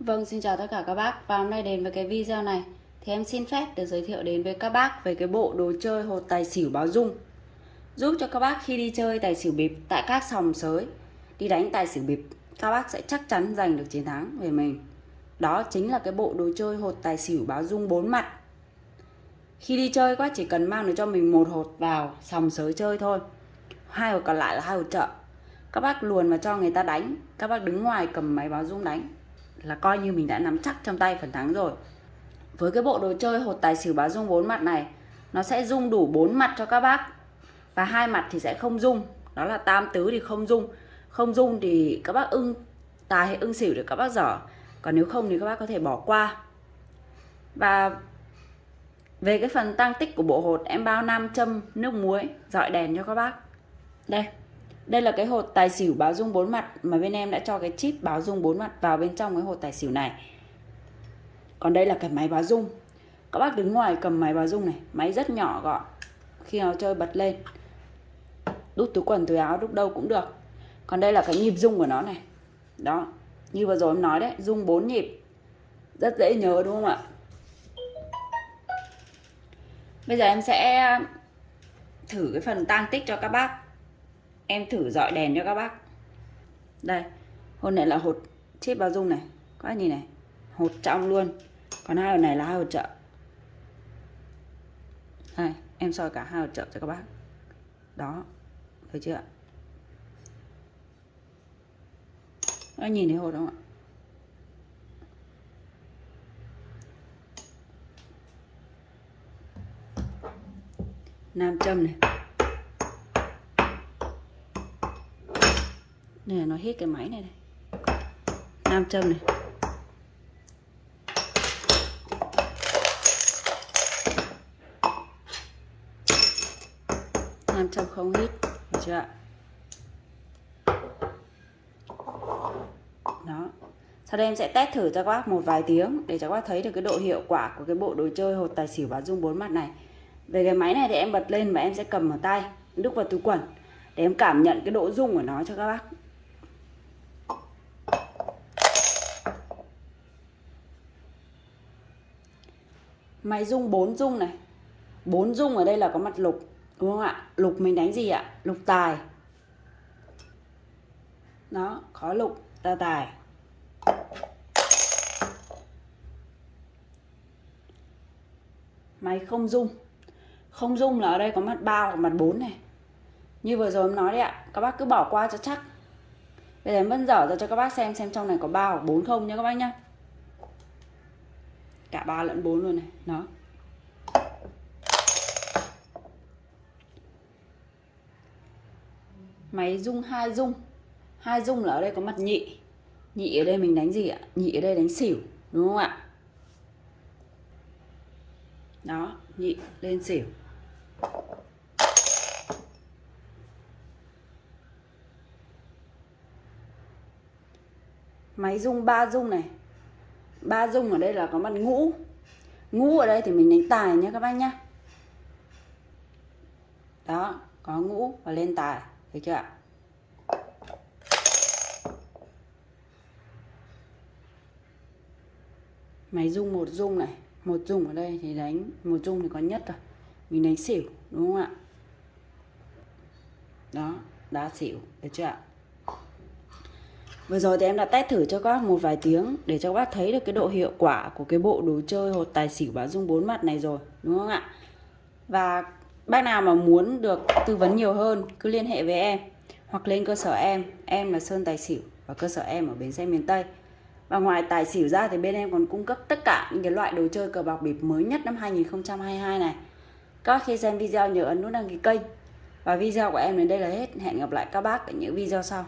Vâng, xin chào tất cả các bác. Và hôm nay đến với cái video này Thì em xin phép được giới thiệu đến với các bác Về cái bộ đồ chơi hột tài xỉu báo dung. Giúp cho các bác khi đi chơi tài xỉu bịp Tại các sòng sới Đi đánh tài xỉu bịp Các bác sẽ chắc chắn giành được chiến thắng về mình. Đó chính là cái bộ đồ chơi hột tài xỉu báo dung bốn mặt. Khi đi chơi các bác chỉ cần mang được cho mình một hột vào sòng sới chơi thôi. Hai hột còn lại là hai hột chợ các bác luồn vào cho người ta đánh các bác đứng ngoài cầm máy báo dung đánh là coi như mình đã nắm chắc trong tay phần thắng rồi. Với cái bộ đồ chơi hột tài xỉu báo dung bốn mặt này, nó sẽ dung đủ bốn mặt cho các bác. Và hai mặt thì sẽ không dung, đó là tam tứ thì không dung. Không dung thì các bác ưng tài hay ưng xỉu để các bác dở. Còn nếu không thì các bác có thể bỏ qua. Và về cái phần tăng tích của bộ hột, em bao nam châm nước muối, dọi đèn cho các bác. Đây đây là cái hột tài xỉu báo dung bốn mặt mà bên em đã cho cái chip báo dung bốn mặt vào bên trong cái hột tài xỉu này. Còn đây là cái máy báo dung. Các bác đứng ngoài cầm máy báo dung này, máy rất nhỏ gọn. Khi nào chơi bật lên. Đút túi quần túi áo đút đâu cũng được. Còn đây là cái nhịp dung của nó này. Đó, như vừa rồi em nói đấy, dung 4 nhịp. Rất dễ nhớ đúng không ạ? Bây giờ em sẽ ờ, thử cái phần tăng tích cho các bác em thử dọi đèn cho các bác. Đây hột này là hột chip bao dung này. Các bác nhìn này, hột trong luôn. Còn hai hột này là hai hột trợ. Đây, em soi cả hai hột trợ cho các bác. Đó, thấy chưa các bác nhìn thấy hột không ạ? Nam châm này. Nè nó hết cái máy này này. Nam châm này. Nam châm không hít, được chưa ạ? Đó. Sau đây em sẽ test thử cho các bác một vài tiếng để cho các bác thấy được cái độ hiệu quả của cái bộ đồ chơi hột tài xỉu báo dung bốn mặt này. Về cái máy này thì em bật lên và em sẽ cầm ở tay, đúc vào túi quần để em cảm nhận cái độ rung của nó cho các bác. Máy rung 4 rung này. 4 rung ở đây là có mặt lục, đúng không ạ? Lục mình đánh gì ạ? Lục tài. Đó, có lục, ta tài. Máy không rung không rung là ở đây có mặt ba hoặc mặt 4 này. Như vừa rồi em nói đấy ạ, các bác cứ bỏ qua cho chắc. Bây giờ em vẫn dở ra cho các bác xem xem trong này có ba hoặc 4 không nhé các bác nhá cả ba lẫn bốn luôn này. Nó máy rung hai rung. Hai rung là ở đây có mặt nhị. Nhị ở đây mình đánh gì ạ? Nhị ở đây đánh xỉu, đúng không ạ? Đó, nhị lên xỉu. Máy rung ba rung này ba dung ở đây là có mặt ngũ. Ngũ ở đây thì mình đánh tài nhé các bác nhá đó, có ngũ và lên tài thấy chưa ạ? Máy dung một dung này, một dung ở đây thì đánh, một dung thì có nhất rồi. Mình đánh xỉu, đúng không ạ? Đó, đá xỉu, được chưa ạ? Vừa rồi thì em đã test thử cho các bác một vài tiếng để cho các bác thấy được cái độ hiệu quả của cái bộ đồ chơi hột tài xỉu báo dung bốn mặt này rồi, đúng không ạ? Và bác nào mà muốn được tư vấn nhiều hơn cứ liên hệ với em hoặc lên cơ sở em, em là Sơn Tài Xỉu và cơ sở em ở bến xe miền Tây. Và ngoài tài xỉu ra thì bên em còn cung cấp tất cả những cái loại đồ chơi cờ bạc bịp mới nhất năm 2022 này. Các khi xem video nhớ ấn nút đăng ký kênh. Và video của em đến đây là hết. Hẹn gặp lại các bác ở những video sau.